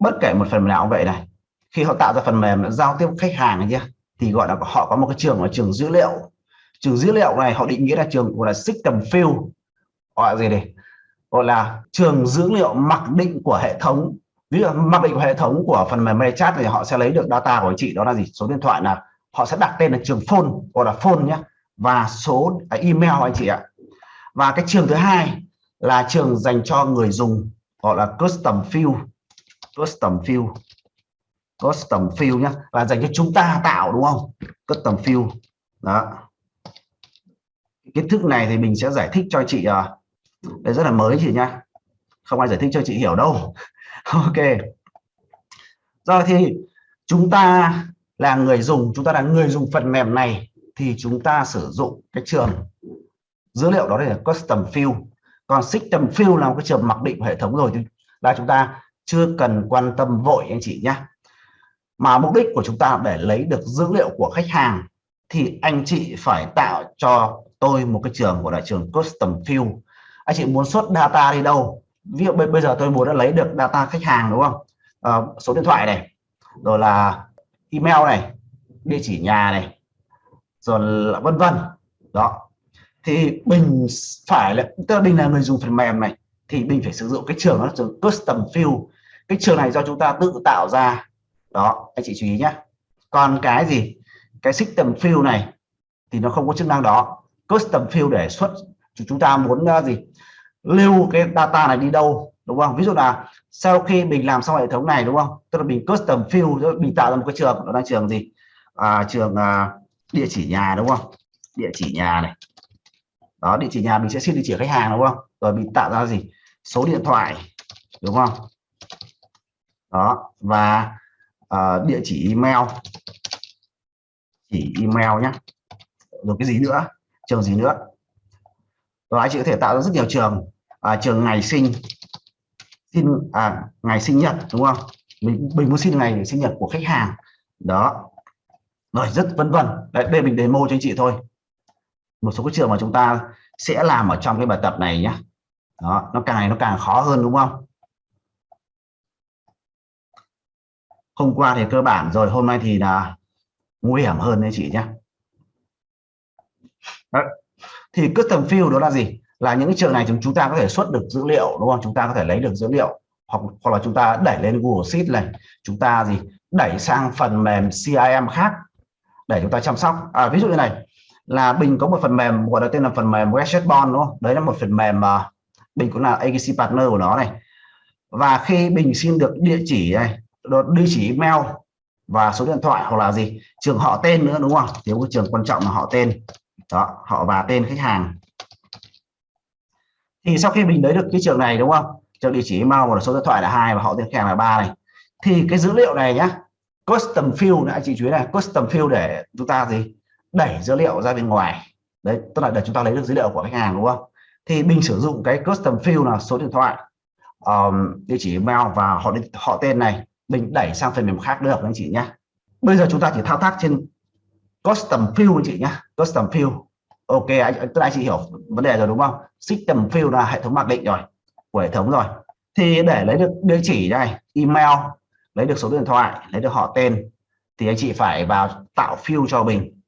bất kể một phần mềm nào cũng vậy này, khi họ tạo ra phần mềm giao tiếp khách hàng nhé thì gọi là họ có một cái trường là trường dữ liệu. Trường dữ liệu này họ định nghĩa là trường gọi là system field, gọi gì đây? Gọi là trường dữ liệu mặc định của hệ thống. Ví dụ mặc định của hệ thống của phần mềm chat thì họ sẽ lấy được data của anh chị, đó là gì? Số điện thoại là họ sẽ đặt tên là trường phone, gọi là phone nhé và số à, email anh chị ạ. Và cái trường thứ hai là trường dành cho người dùng, gọi là custom field custom field. Custom field nhé là dành cho chúng ta tạo đúng không? Custom field. Đó. Kiến thức này thì mình sẽ giải thích cho chị à, đây rất là mới chị nhá. Không ai giải thích cho chị hiểu đâu. Ok. Rồi thì chúng ta là người dùng chúng ta là người dùng phần mềm này thì chúng ta sử dụng cái trường dữ liệu đó là custom field. Còn system field là một cái trường mặc định của hệ thống rồi. Thì là chúng ta chưa cần quan tâm vội anh chị nhé. Mà mục đích của chúng ta để lấy được dữ liệu của khách hàng thì anh chị phải tạo cho tôi một cái trường gọi là trường custom field anh chị muốn xuất data đi đâu? Ví dụ bây giờ tôi muốn đã lấy được data khách hàng đúng không? À, số điện thoại này rồi là email này địa chỉ nhà này rồi là vân vân. Đó. Thì mình phải là tức là mình là người dùng phần mềm này thì mình phải sử dụng cái trường đó là trường custom field cái trường này do chúng ta tự tạo ra. Đó anh chị chú ý nhé còn cái gì? Cái system field này thì nó không có chức năng đó. Custom field để xuất chúng ta muốn ờ, gì? Lưu cái data này đi đâu đúng không? Ví dụ là sau khi mình làm xong hệ thống này đúng không? Tức là mình custom field mình tạo ra một cái trường đó là trường gì? À, trường à, địa chỉ nhà đúng không? Địa chỉ nhà này. Đó địa chỉ nhà mình sẽ xin địa chỉ khách hàng đúng không? Rồi mình tạo ra gì? Số điện thoại đúng không? Đó và uh, địa chỉ email. Chỉ email nhé rồi cái gì nữa? Trường gì nữa? Đó chị có thể tạo ra rất nhiều trường. À, trường ngày sinh. Xin à, ngày sinh nhật đúng không? Mình mình muốn xin ngày sinh nhật của khách hàng. Đó. Rồi rất vân vân. Đây, đây mình demo cho anh chị thôi. Một số cái trường mà chúng ta sẽ làm ở trong cái bài tập này nhé đó nó càng ngày nó càng khó hơn đúng không? Hôm qua thì cơ bản rồi hôm nay thì là nguy hiểm hơn đấy chị nhé. Đó. thì custom field đó là gì? Là những trường này chúng chúng ta có thể xuất được dữ liệu đúng không? Chúng ta có thể lấy được dữ liệu. Hoặc hoặc là chúng ta đẩy lên Google Sheet này. Chúng ta gì? Đẩy sang phần mềm CRM khác để chúng ta chăm sóc. À, ví dụ như này là Bình có một phần mềm gọi là tên là phần mềm Website đúng không? Đấy là một phần mềm mà Bình cũng là agency partner của nó này. Và khi Bình xin được địa chỉ này địa chỉ email và số điện thoại hoặc là gì, trường họ tên nữa, đúng không? Thiếu cái trường quan trọng là họ tên. Đó, họ và tên khách hàng. Thì sau khi mình lấy được cái trường này, đúng không? Trường địa chỉ email và số điện thoại là hai và họ tên khách hàng là ba này. Thì cái dữ liệu này nhá, custom field này, chị chú ý này, custom field để chúng ta gì? Đẩy dữ liệu ra bên ngoài. Đấy, tức là để chúng ta lấy được dữ liệu của khách hàng, đúng không? Thì mình sử dụng cái custom field là số điện thoại um, địa chỉ email và họ họ tên này mình đẩy sang phần mềm khác được anh chị nhé. Bây giờ chúng ta chỉ thao tác trên custom field anh chị nhé. Custom field ok anh tức anh chị hiểu vấn đề rồi đúng không? System field là hệ thống mặc định rồi của hệ thống rồi. Thì để lấy được địa chỉ này, email lấy được số điện thoại lấy được họ tên thì anh chị phải vào tạo field cho mình